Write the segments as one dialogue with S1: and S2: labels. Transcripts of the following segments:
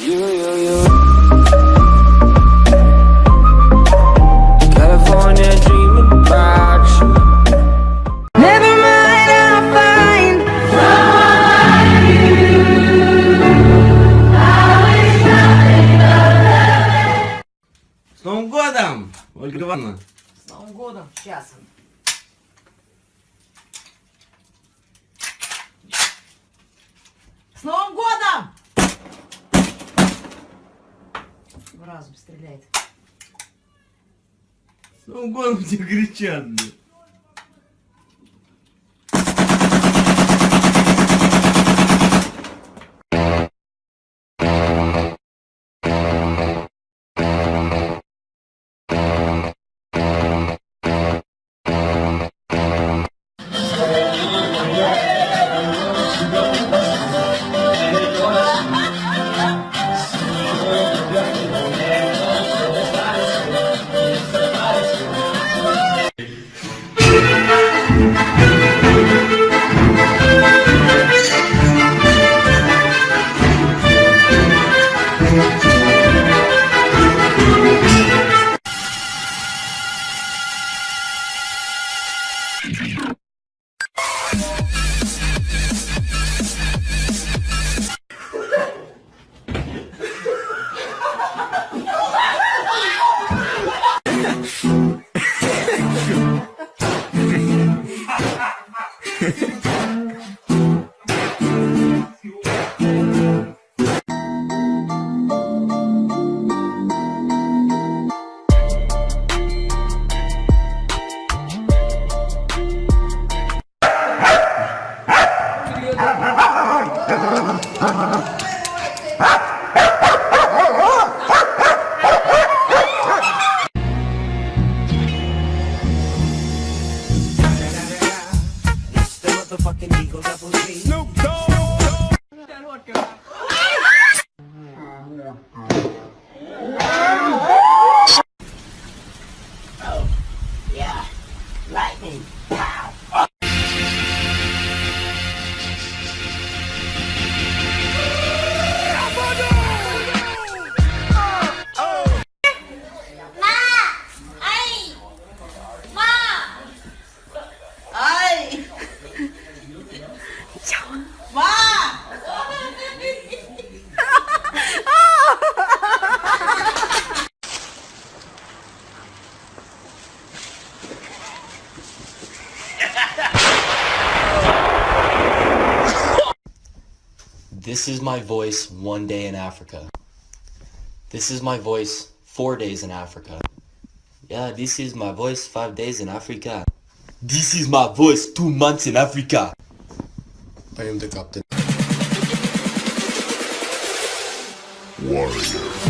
S1: С Новым годом, Ольга Ивановна!
S2: С Новым годом. Сейчас. С Новым годом! в разум стреляет.
S1: Ну, голым тебе кричат, блядь.
S3: This is my voice one day in Africa. This is my voice four days in Africa. Yeah, this is my voice five days in Africa. This is my voice two months in Africa. I am the captain.
S4: It's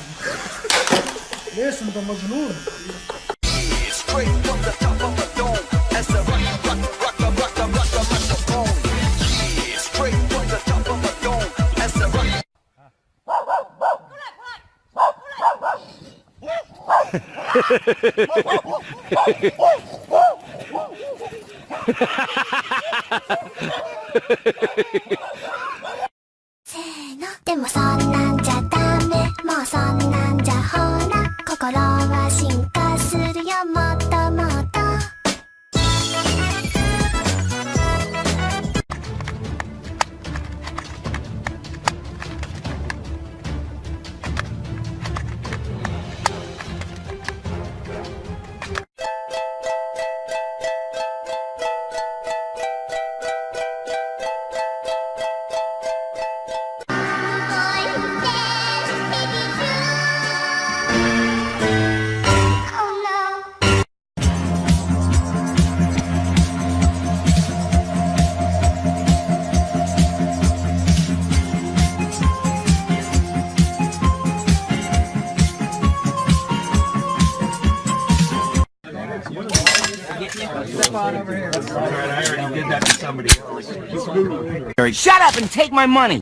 S5: で
S6: Shut up and take my money!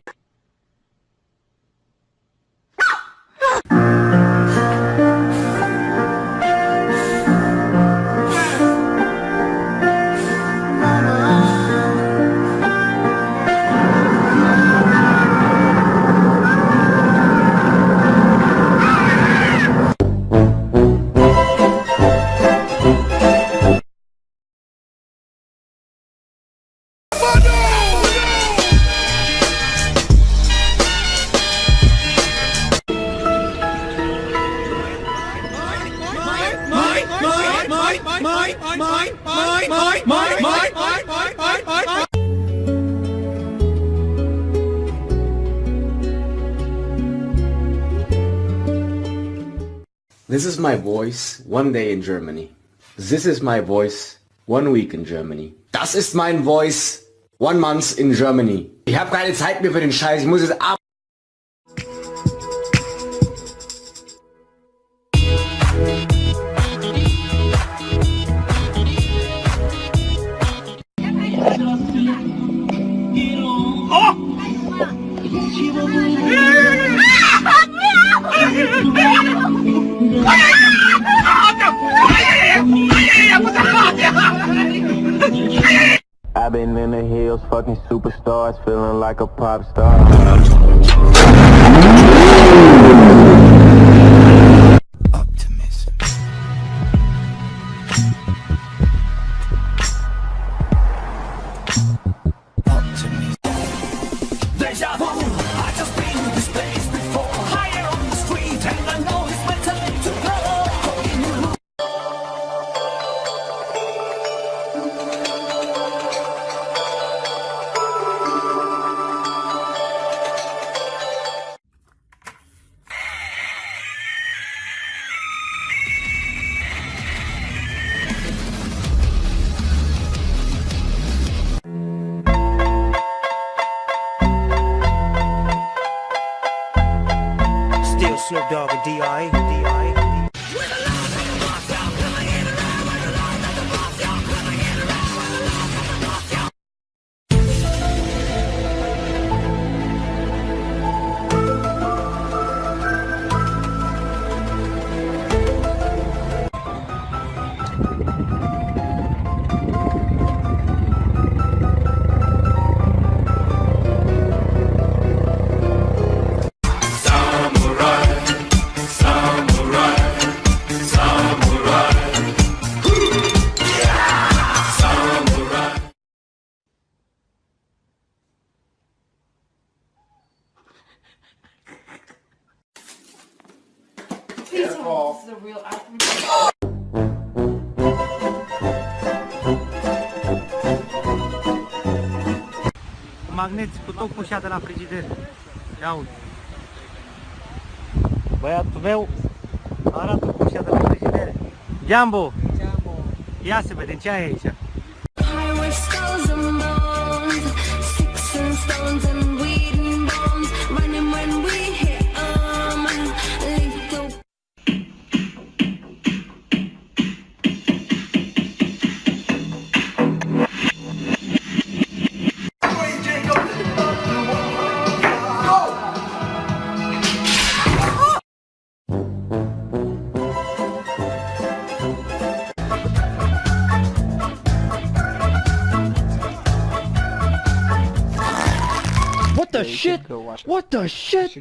S7: This is my voice one day in Germany. This is my voice one week in Germany. Das ist mein Voice one month in Germany. Ich habe keine Zeit mehr für den Scheiß. Ich muss jetzt ab.
S3: Fucking superstars, feeling like a pop star. Snoop Dogg and D.I. call. This is a real. I magneți
S8: cu tot cu de la frigider. Ia uite.
S9: Băiatul meu arată cu de la frigider. Jambo! Jambo! Ia să vedem ce ai aici. What the shit? What the shit?